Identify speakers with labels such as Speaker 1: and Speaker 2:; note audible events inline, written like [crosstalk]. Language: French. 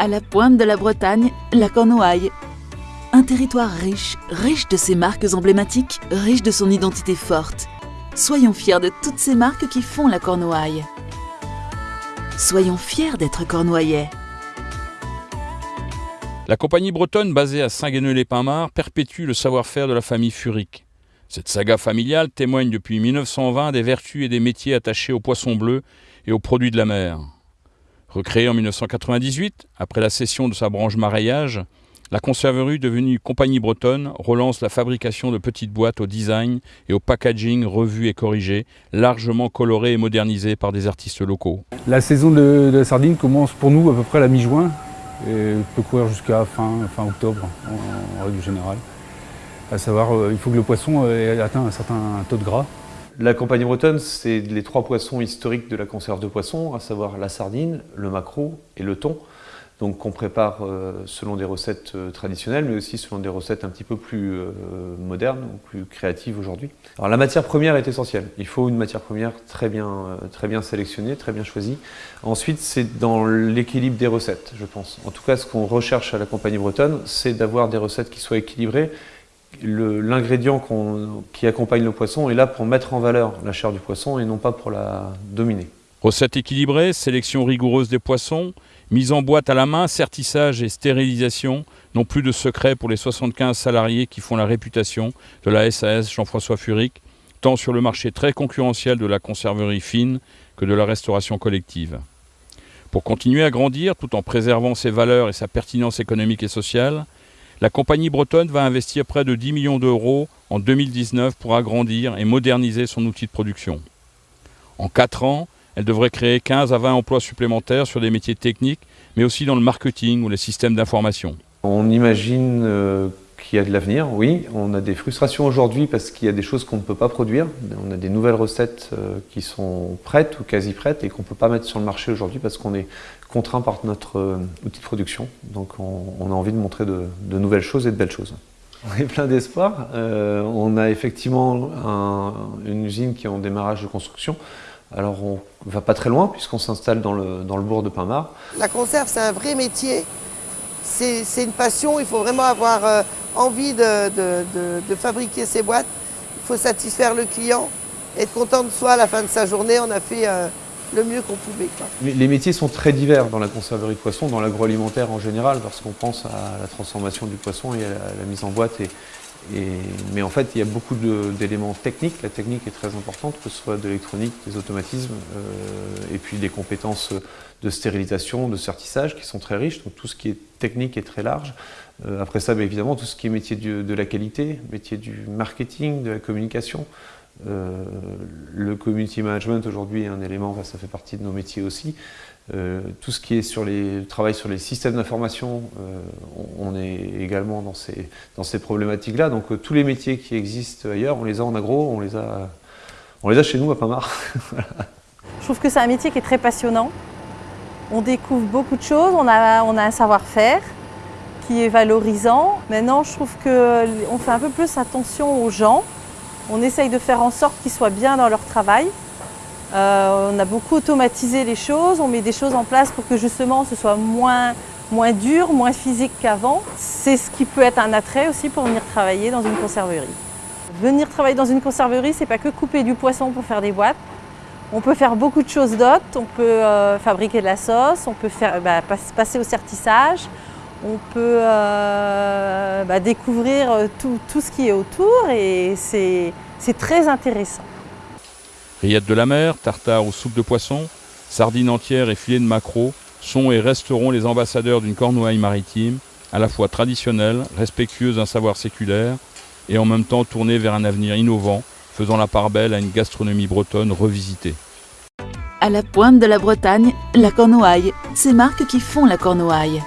Speaker 1: À la pointe de la Bretagne, la Cornouaille. Un territoire riche, riche de ses marques emblématiques, riche de son identité forte. Soyons fiers de toutes ces marques qui font la Cornouaille. Soyons fiers d'être cornouaillais.
Speaker 2: La compagnie bretonne basée à Saint-Gueneux-les-Pins-Marts perpétue le savoir-faire de la famille Furic. Cette saga familiale témoigne depuis 1920 des vertus et des métiers attachés aux poissons bleus et aux produits de la mer. Recréée en 1998, après la cession de sa branche maraillage, la conserverie devenue compagnie bretonne relance la fabrication de petites boîtes au design et au packaging revus et corrigés, largement colorées et modernisées par des artistes locaux.
Speaker 3: La saison de, la sardine commence pour nous à peu près à la mi-juin et peut courir jusqu'à fin, octobre en, règle générale. À savoir, euh, il faut que le poisson ait atteint un certain taux de gras
Speaker 4: la compagnie bretonne, c'est les trois poissons historiques de la conserve de poissons, à savoir la sardine, le maquereau et le thon. Donc qu'on prépare euh, selon des recettes euh, traditionnelles, mais aussi selon des recettes un petit peu plus euh, modernes ou plus créatives aujourd'hui. Alors la matière première est essentielle. Il faut une matière première très bien, très bien sélectionnée, très bien choisie. Ensuite, c'est dans l'équilibre des recettes, je pense. En tout cas, ce qu'on recherche à la compagnie bretonne, c'est d'avoir des recettes qui soient équilibrées l'ingrédient qui accompagne le poisson est là pour mettre en valeur la chair du poisson et non pas pour la dominer.
Speaker 2: Recette équilibrée, sélection rigoureuse des poissons, mise en boîte à la main, certissage et stérilisation n'ont plus de secret pour les 75 salariés qui font la réputation de la SAS Jean-François Furic, tant sur le marché très concurrentiel de la conserverie fine que de la restauration collective. Pour continuer à grandir tout en préservant ses valeurs et sa pertinence économique et sociale, la compagnie bretonne va investir près de 10 millions d'euros en 2019 pour agrandir et moderniser son outil de production. En 4 ans, elle devrait créer 15 à 20 emplois supplémentaires sur des métiers techniques, mais aussi dans le marketing ou les systèmes d'information.
Speaker 4: On imagine euh, qu'il y a de l'avenir, oui. On a des frustrations aujourd'hui parce qu'il y a des choses qu'on ne peut pas produire. On a des nouvelles recettes euh, qui sont prêtes ou quasi prêtes et qu'on ne peut pas mettre sur le marché aujourd'hui parce qu'on est contraint par notre euh, outil de production. Donc on, a envie de montrer de, nouvelles choses et de belles choses. On est plein d'espoir. Euh, on a effectivement une usine qui est en démarrage de construction. Alors on ne va pas très loin puisqu'on s'installe dans le, dans le bourg de Pinmar.
Speaker 5: La conserve, c'est un vrai métier. C'est une passion. Il faut vraiment avoir envie de, fabriquer ces boîtes, il faut satisfaire le client, être content de soi à la fin de sa journée, on a fait euh, le mieux qu'on pouvait.
Speaker 4: Les métiers sont très divers dans la conserverie de poissons, dans l'agroalimentaire en général, parce qu'on pense à la transformation du poisson et à la, mise en boîte. Mais en fait, il y a beaucoup d'éléments techniques. La technique est très importante, que ce soit de l'électronique, des automatismes, euh, et puis des compétences de stérilisation, de sertissage qui sont très riches. Donc tout ce qui est technique est très large. Euh, après ça, évidemment, tout ce qui est métier de la qualité, métier du marketing, de la communication. Euh, le community management aujourd'hui est un élément, ça fait partie de nos métiers aussi. Euh, tout ce qui est sur les travail sur les systèmes d'information, on, est également dans ces, dans ces problématiques-là. Donc tous les métiers qui existent ailleurs, on les a en agro, on les a, on les a chez nous à Pamar. [laughs]
Speaker 6: Je trouve que c'est un métier qui est très passionnant. On découvre beaucoup de choses, on a, on a un savoir-faire qui est valorisant. Maintenant, je trouve qu'on fait un peu plus attention aux gens. On essaye de faire en sorte qu'ils soient bien dans leur travail. Euh, on a beaucoup automatisé les choses, on met des choses en place pour que justement ce soit moins, dur, moins physique qu'avant. C'est ce qui peut être un attrait aussi pour venir travailler dans une conserverie. Venir travailler dans une conserverie, c'est pas que couper du poisson pour faire des boîtes. On peut faire beaucoup de choses d'autres, on peut euh, fabriquer de la sauce, on peut bah, passer au sertissage, on peut euh, bah, découvrir euh, tout, ce qui est autour et c'est très intéressant.
Speaker 2: Rillettes de la mer, tartare ou soupe de poisson, sardines entières et filets de maquereau sont et resteront les ambassadeurs d'une cornouaille maritime, à la fois traditionnelle, respectueuse d'un savoir séculaire, et en même temps tournée vers un avenir innovant, faisant la part belle à une gastronomie bretonne revisitée.
Speaker 1: À la pointe de la Bretagne, la Cornouaille, ces marques qui font la Cornouaille.